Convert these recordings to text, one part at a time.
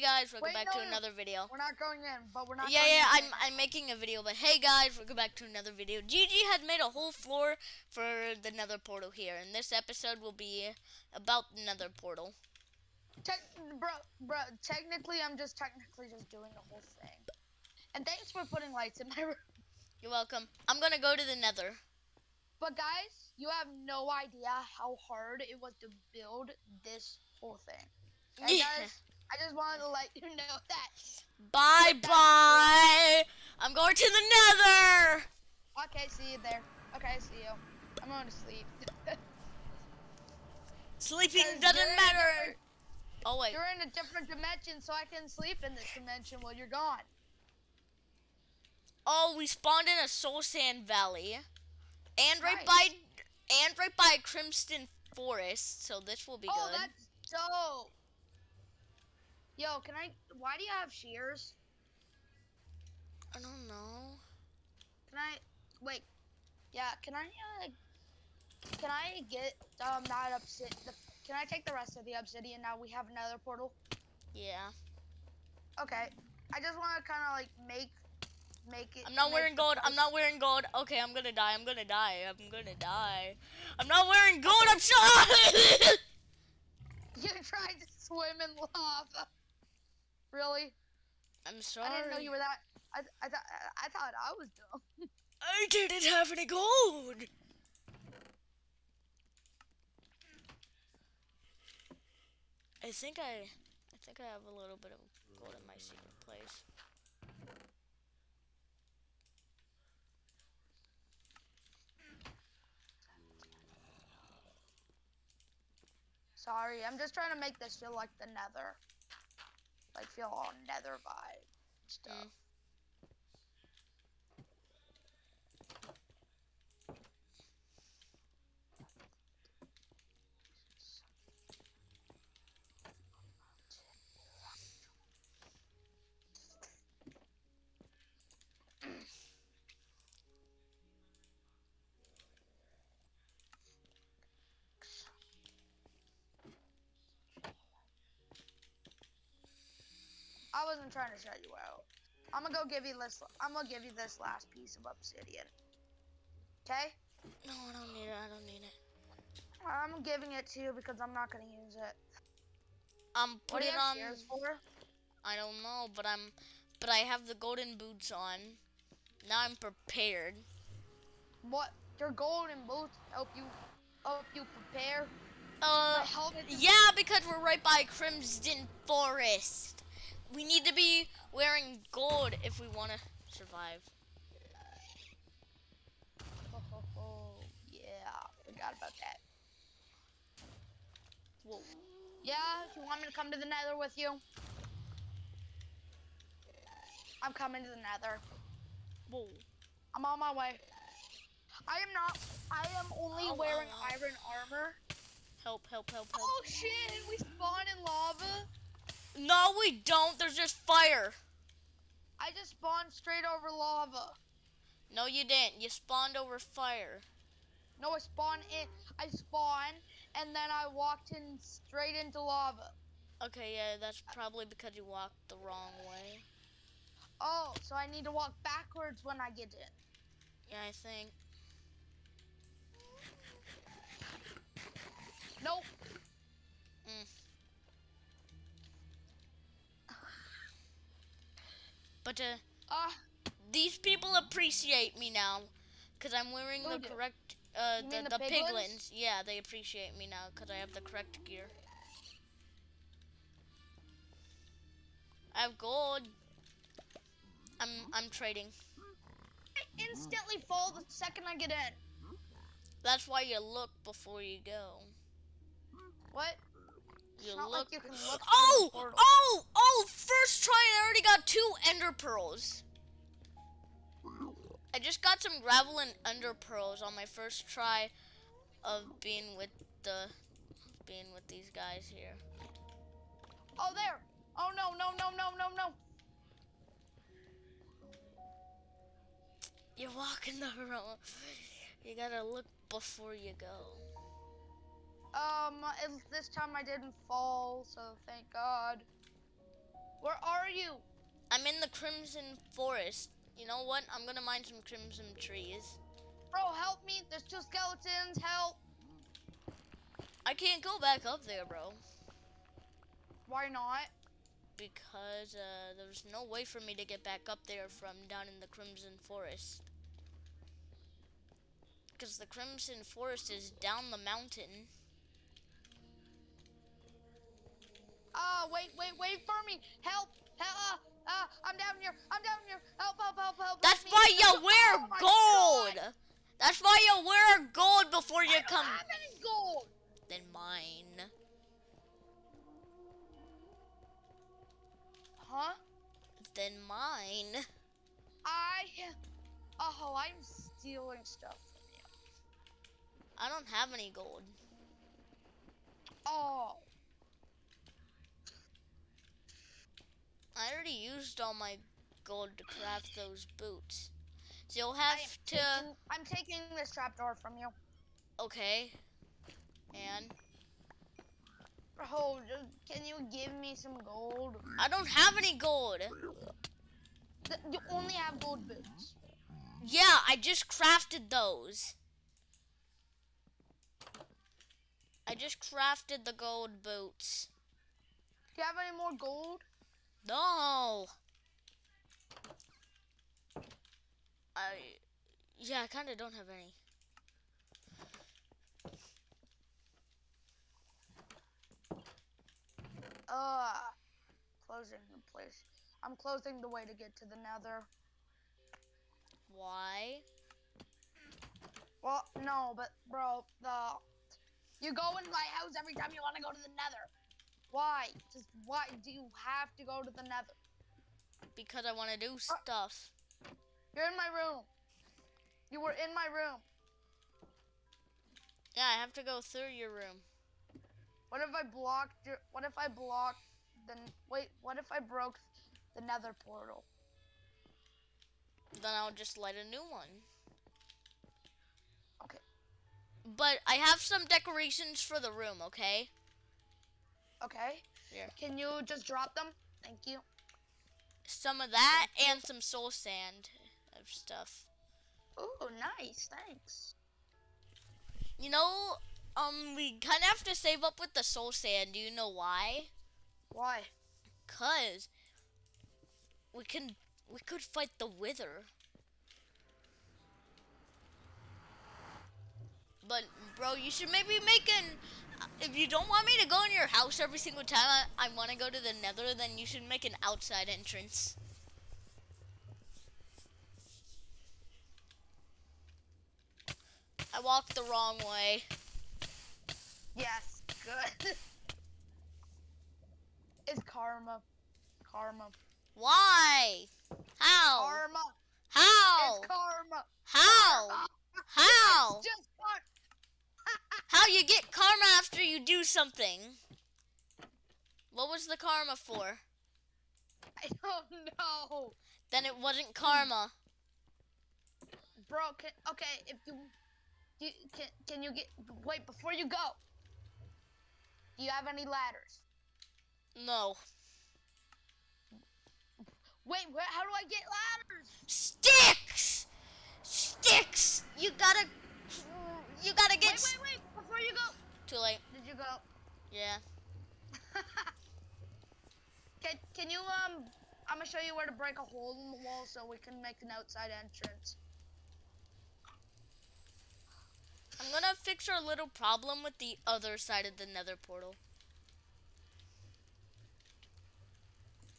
Hey guys, welcome Wait, back no, to no, no. another video. We're not going in, but we're not. Yeah, yeah. I'm I'm making a video, but hey guys, welcome back to another video. Gigi has made a whole floor for the Nether portal here, and this episode will be about the Nether portal. Tec- bro, bro. Technically, I'm just technically just doing the whole thing. And thanks for putting lights in my room. You're welcome. I'm gonna go to the Nether. But guys, you have no idea how hard it was to build this whole thing. And Yeah. guys, I just wanted to let you know that. Bye bye. I'm going to the Nether. Okay, see you there. Okay, see you. I'm going to sleep. Sleeping doesn't a matter. Oh wait. You're in a different dimension, so I can sleep in this dimension while you're gone. Oh, we spawned in a Soul Sand Valley, and right Nice. by and right by Crimson Forest. So this will be oh, good. Oh, that's dope. Yo, can I? Why do you have shears? I don't know. Can I? Wait. Yeah. Can I? Uh, can I get um that obsidian? Can I take the rest of the obsidian now? We have another portal. Yeah. Okay. I just want to kind of like make make it. I'm not wearing gold. I'm not wearing gold. Okay, I'm gonna die. I'm gonna die. I'm gonna die. I'm not wearing gold. I'm sorry. You tried to swim in lava. Really? I'm sorry. I didn't know you were that. I I thought I thought I was dumb. I didn't have any gold. I think I, I think I have a little bit of gold in my secret place. Sorry, I'm just trying to make this feel like the Nether. Like feel all Nether vibe mm. stuff. Wasn't trying to shut you out. I'm gonna go give you this. I'm gonna give you this last piece of obsidian. Okay? No, I don't need it. I don't need it. I'm giving it to you because I'm not gonna use it. I'm putting you have on. for? I don't know, but I'm, but I have the golden boots on. Now I'm prepared. What? Your golden boots help you help you prepare. Uh, The helmet is- yeah, because we're right by Crimson Forest. We need to be wearing gold if we want to survive. Oh, oh, oh, yeah, forgot about that. Whoa. Yeah, if you want me to come to the Nether with you, I'm coming to the Nether. Whoa. I'm on my way. I am not. I am only Oh, wearing oh. iron armor. Help, help, help, help. Oh shit! We spawn in lava. No, we don't. There's just fire. I just spawned straight over lava. No, you didn't. You spawned over fire. No, I spawned in. I spawned, and then I walked in straight into lava. Okay, yeah, that's probably because you walked the wrong way. Oh, so I need to walk backwards when I get in. Yeah, I think. Nope. But uh, Ah, these people appreciate me now, cause I'm wearing the correct. Uh, the the the piglins? Yeah, they appreciate me now, cause I have the correct gear. I have gold. I'm I'm trading. I instantly fall the second I get in. That's why you look before you go. What? You look. like you can look. oh, oh, oh! First try, I already got two ender pearls. I just got some gravel and ender pearls on my first try of being with the being with these guys here. Oh, there. Oh no, no, no, no, no, no. You're walking the wrong. You gotta look before you go. Um, this time I didn't fall, so thank God. Where are you? I'm in the Crimson Forest. You know what? I'm gonna mine some crimson trees. Bro, help me. There's two skeletons. Help. I can't go back up there, bro. Why not? Because uh, there's no way for me to get back up there from down in the Crimson Forest. Because the Crimson Forest is down the mountain. Ah, wait, wait, wait for me. Help. Help. Uh, uh, I'm down here. I'm down here. Help, help, help, help. That's why you Oh wear my gold. God. That's why you wear gold before you I don't have any gold. Then mine. Huh? Then mine. I. Oh, I'm stealing stuff from you. I don't have any gold. Oh. I already used all my gold to craft those boots. So you'll have to. taking- I'm taking this trapdoor from you. Okay. And Bro, can you give me some gold? I don't have any gold. You only have gold boots. Yeah, I just crafted those. I just crafted the gold boots. Do you have any more gold? No. I yeah, I kind of don't have any. Uh, closing the place. I'm closing the way to get to the nether. Why? Well, no, but bro, the you go in my house every time you want to go to the nether. Why? Just why do you have to go to the nether? Because I want to do uh, stuff. You're in my room. You were in my room. Yeah, I have to go through your room. What if I blocked your? What if I blocked the? Wait, what if I broke the nether portal? Then I'll just light a new one. Okay. But I have some decorations for the room, okay? Okay. Here. Can you just drop them? Thank you. Some of that and some soul sand of stuff. Ooh, nice. Thanks. You know, um, we kind of have to save up with the soul sand. Do you know why? Why? Cause we can we could fight the wither. But bro, you should maybe make an. If you don't want me to go in your house every single time I, I want to go to the Nether, then you should make an outside entrance. I walked the wrong way. Yes. Good. it's karma. Karma. Why? How? Karma. How? It's karma. How? Karma. How? It's just karma. How you get karma after you do something? What was the karma for? I don't know. Then it wasn't karma. Bro, can, okay, if you, you can, can you get, wait, before you go, do you have any ladders? No. Wait, where, how do I get ladders? Sticks! Sticks! You gotta. You gotta get. Wait, wait, wait, before you go. Too late. Did you go? Yeah. can, can you, um, I'm gonna show you where to break a hole in the wall so we can make an outside entrance. I'm gonna fix our little problem with the other side of the nether portal.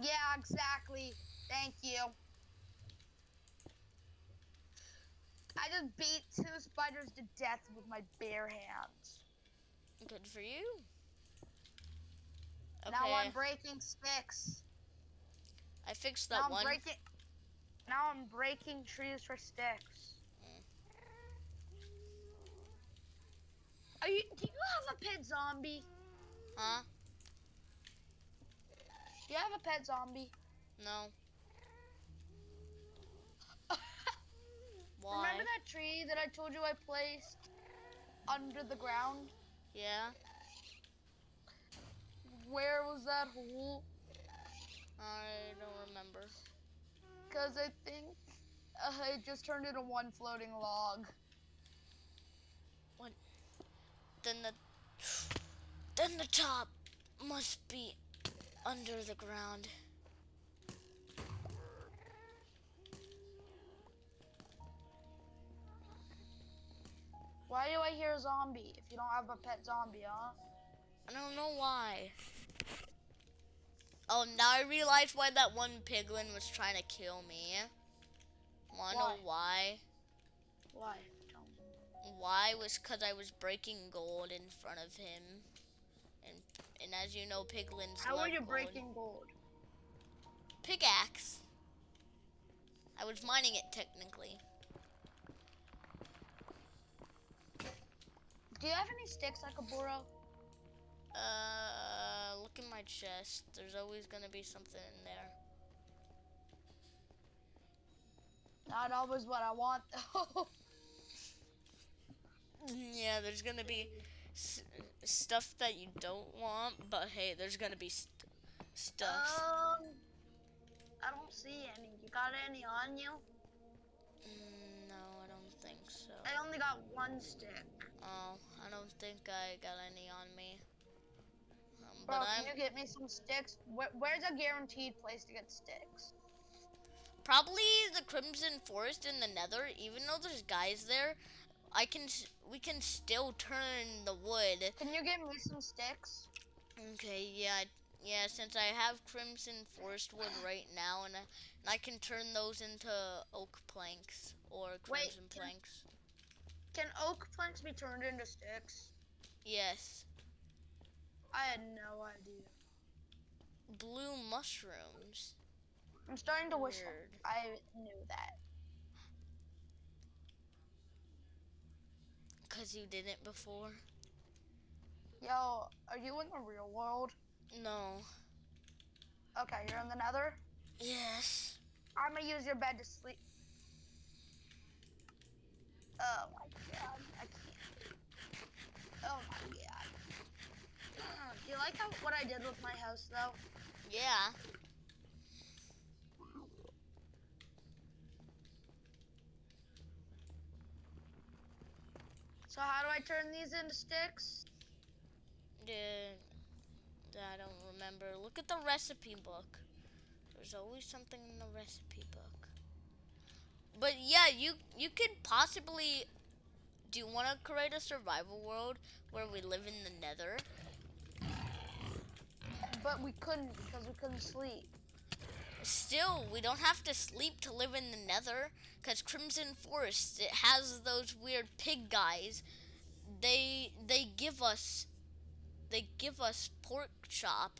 Yeah, exactly. Thank you. I just beat two spiders to death with my bare hands. Good for you. Okay. Now I'm breaking sticks. I fixed now that I'm one. breaking. Now I'm breaking trees for sticks. Are you? Do you have a pet zombie? Huh? Do you have a pet zombie? No. Why? Remember that tree that I told you I placed under the ground? Yeah. Where was that hole? I don't remember. Because I think uh, it just turned into one floating log. Then the then the top must be under the ground. Why do I hear a zombie if you don't have a pet zombie, huh? I don't know why. Oh, now I realize why that one piglin was trying to kill me. Wanna know why? Why? Why was because I was breaking gold in front of him. And and as you know, piglins How are you gold. breaking gold? Pickaxe. I was mining it technically. Do you have any sticks I could borrow? Uh, look in my chest. There's always gonna be something in there. Not always what I want, though. Yeah, there's gonna be s- stuff that you don't want, but hey, there's gonna be st- stuff. Um, I don't see any. You got any on you? Mm, no, I don't think so. I only got one stick. Oh, I don't think I got any on me. Um, Bro, can I'm you get me some sticks? Where, where's a guaranteed place to get sticks? probably the Crimson Forest in the Nether. Even though there's guys there, I can we can still turn the wood. Can you get me some sticks? Okay, yeah, yeah. Since I have Crimson Forest wood right now, and I, and I can turn those into oak planks or Wait, crimson can- planks. Can oak planks be turned into sticks? Yes, I had no idea. blue mushrooms. I'm starting to wish. I knew that. Cause you didn't before. Yo, are you in the real world? No. Okay, you're in the nether? Yes. I'm gonna use your bed to sleep. Oh my god, I can't. Oh my god. Uh, Do you like how, what I did with my house though? Yeah. So how do I turn these into sticks? Yeah. I don't remember. Look at the recipe book. There's always something in the recipe book. But yeah, you you could possibly. Do you want to create a survival world where we live in the Nether? But we couldn't because we couldn't sleep. Still, we don't have to sleep to live in the Nether, cause Crimson Forest it has those weird pig guys. They they give us they give us pork chop.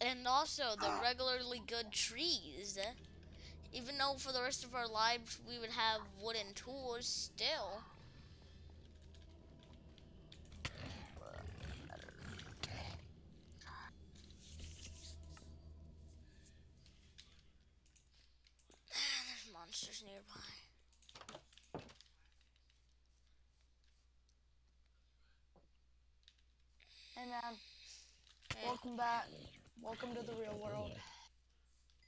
And also the ah. regularly good trees. Even though for the rest of our lives we would have wooden tools still. There's monsters nearby. Hey man, Hey. welcome back. Welcome to the real world.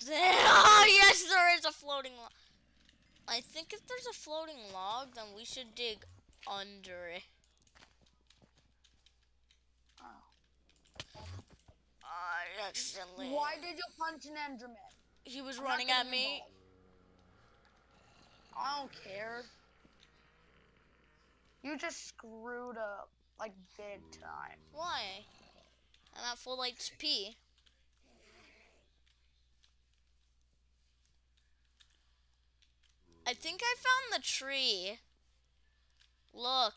Oh yes, there is a floating log. I think if there's a floating log, then we should dig under it. Oh. oh I accidentally. Why did you punch an Enderman? He was I'm running at me. involved. I don't care. You just screwed up, like big time. Why? I'm at full HP. I think I found the tree. Look.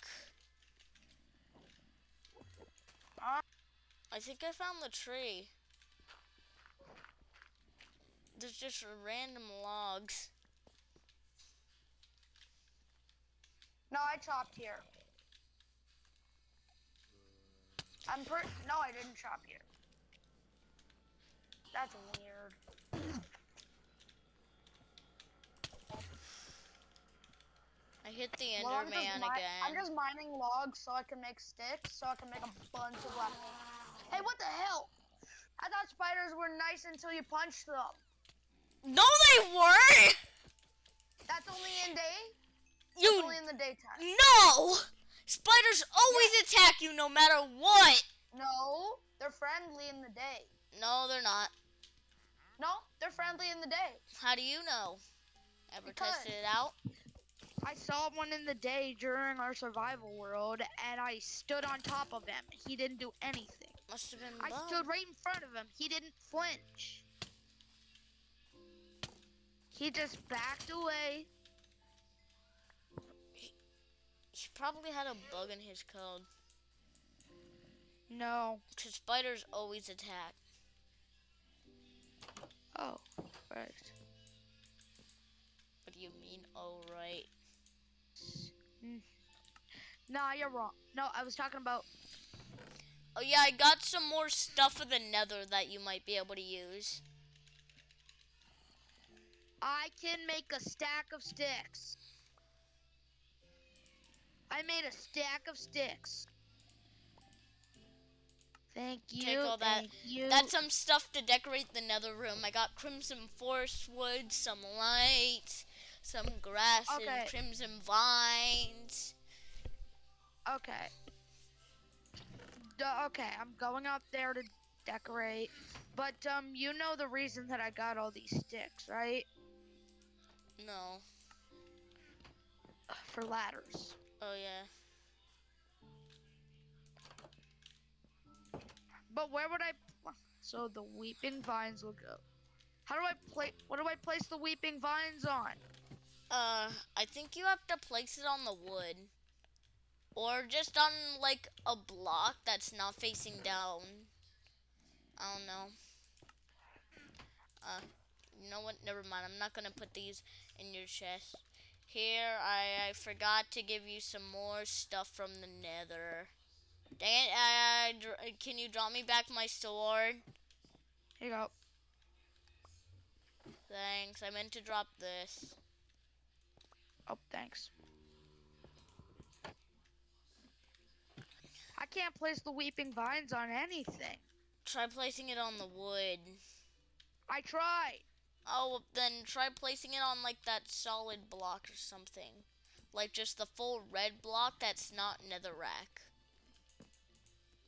I think I found the tree. There's just random logs. no, I chopped here. I'm per- no, I didn't chop here. That's weird. I hit the Well, Enderman mi- again. I'm just mining logs so I can make sticks, so I can make a bunch of left. Hey, what the hell? I thought spiders were nice until you punched them. No, they weren't. That's only in day. That's You only in the daytime. no. Spiders always attack you no matter what. No, they're friendly in the day. No, they're not. No, they're friendly in the day. How do you know? Ever Because- tested it out? I saw one in the day during our survival world, and I stood on top of him. He didn't do anything. Must have been I stood right in front of him. He didn't flinch. He just backed away. He probably had a bug in his code. No. Cause spiders always attack. Oh, right. What do you mean? Oh right. Nah, you're wrong. No, I was talking about. Oh yeah, I got some more stuff of the nether that you might be able to use. I can make a stack of sticks. I made a stack of sticks. Thank you. Take all that. You. That's some stuff to decorate the nether room. I got crimson forest wood, some light, some grass Okay. and crimson vines. Okay. Duh, okay, I'm going up there to decorate. But um, you know the reason that I got all these sticks, right? No. For ladders. Oh yeah. But where would I? So the weeping vines will go. How do I play? What do I place the weeping vines on? Uh, I think you have to place it on the wood. Or just on, like, a block that's not facing down. I don't know. Uh, you know what? Never mind. I'm not gonna put these in your chest. Here, I, I forgot to give you some more stuff from the nether. Dang it, uh, dr- can you drop me back my sword? Here you go. Thanks, I meant to drop this. Oh, thanks. I can't place the weeping vines on anything. Try placing it on the wood. I tried. Oh, then try placing it on like that solid block or something. Like just the full red block that's not netherrack.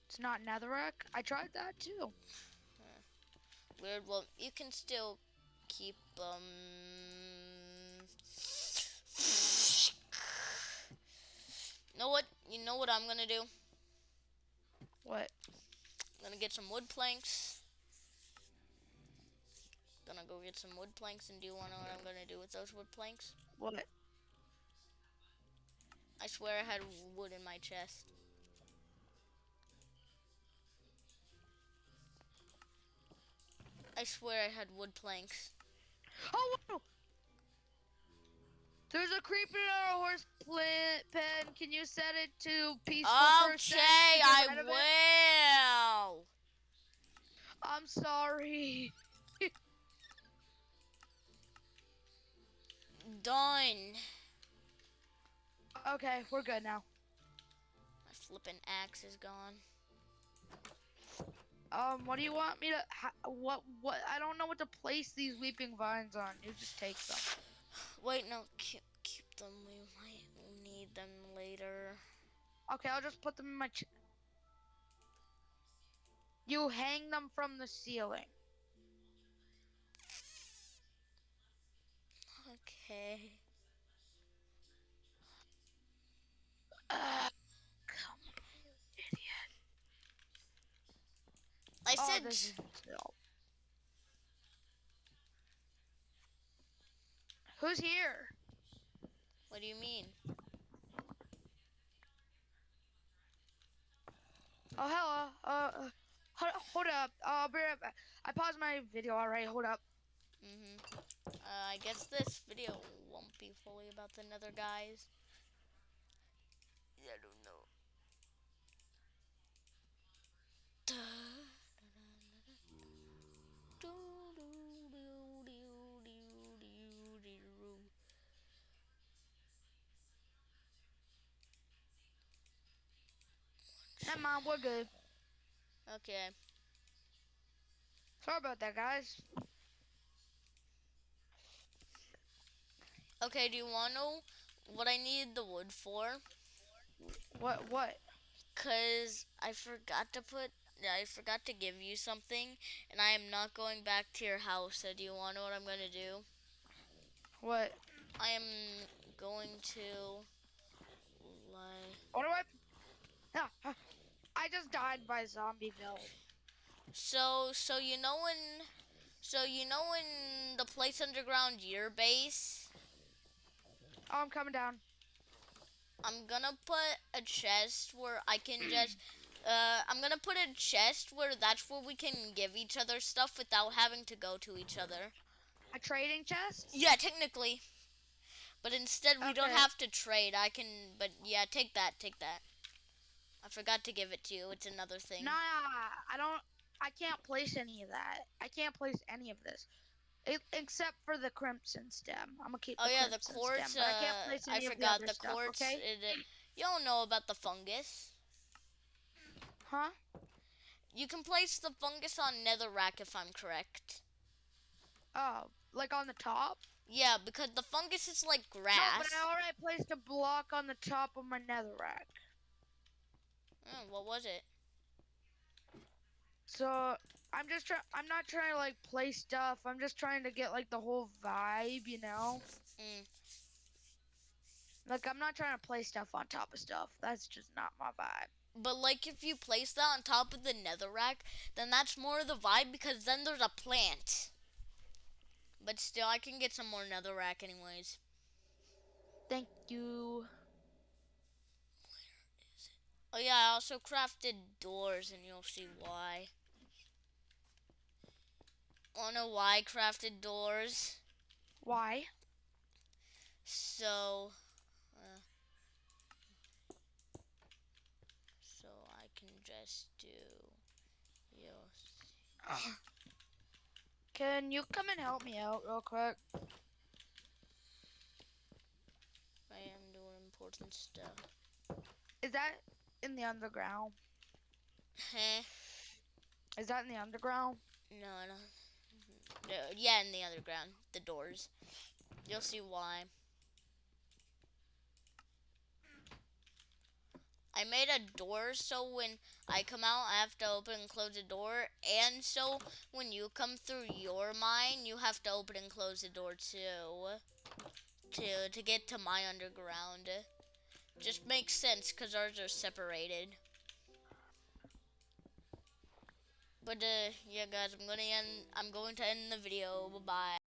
It's not netherrack. I tried that too. Weird. Well, you can still keep um. Know what? You know what I'm gonna do? What? I'm gonna get some wood planks. Gonna go get some wood planks, and do you wanna know what I'm gonna do with those wood planks? What? I swear I had wood in my chest. I swear I had wood planks. Oh, whoa! There's a creeper in our horse plant pen. Can you set it to peaceful for a second Okay, I rid of it? will. I'm sorry. Done. Okay, we're good now. My flippin' axe is gone. Um, what do you want me to? Ha- what? What? I don't know what to place these weeping vines on. You just take them. Wait, no, keep, keep them. We might need them later. Okay, I'll just put them in my. Ch- you hang them from the ceiling. Okay. Uh, come on, you idiot. I oh, said this is no. Who's here? What do you mean? Oh, hello. Uh, uh, hold, hold up. I'll be right back. I paused my video already. Hold up. Mm-hmm. Uh, I guess this video won't be fully about the nether guys. I don't Never mind. We're good. Okay. Sorry about that, guys. Okay, do you want to know what I need the wood for? What? What? Cause I forgot to put, I forgot to give you something, and I am not going back to your house. So do you want to know what I'm gonna do? What? I am going to, like, What do I? Yeah, uh, I just died by Zombieville. so so you know when, so you know in the place underground your base. Oh, I'm coming down. I'm gonna put a chest where I can just. Uh, I'm gonna put a chest where that's where we can give each other stuff without having to go to each other. A trading chest? Yeah, technically. But instead, we don't have to trade. I can. But yeah, take that. Take that. I forgot to give it to you. It's another thing. Nah, I don't. I can't place any of that. I can't place any of this, it, except for the crimson stem. I'm gonna keep. oh the yeah, the crimson quartz. Stem, but I can't uh, place I any of forgot the, other the stuff, quartz. Okay? It, it, you don't know about the fungus. Huh? You can place the fungus on netherrack if I'm correct. Oh, like on the top? Yeah, because the fungus is like grass. No, but I already placed a block on the top of my netherrack. Oh, what was it? So I'm just trying. I'm not trying to like play stuff. I'm just trying to get like the whole vibe, you know. Mm. Like I'm not trying to play stuff on top of stuff. That's just not my vibe. But like if you place that on top of the netherrack, then that's more of the vibe because then there's a plant. But still, I can get some more netherrack anyways. Thank you. Oh yeah, I also crafted doors, and you'll see why. Wanna know why I crafted doors? Why? So, uh, so I can just do. You'll see. Can you come and help me out real quick? I am doing important stuff. Is that in the underground? Heh. Is that in the underground? No, I don't. Mm-hmm. No, yeah, in the underground, the doors. You'll see why. I made a door so when I come out, I have to open and close the door, and so when you come through your mine, you have to open and close the door too, to to get to my underground. Just makes sense because ours are separated. But uh, yeah, guys, I'm gonna end. I'm going to end the video. Bye bye.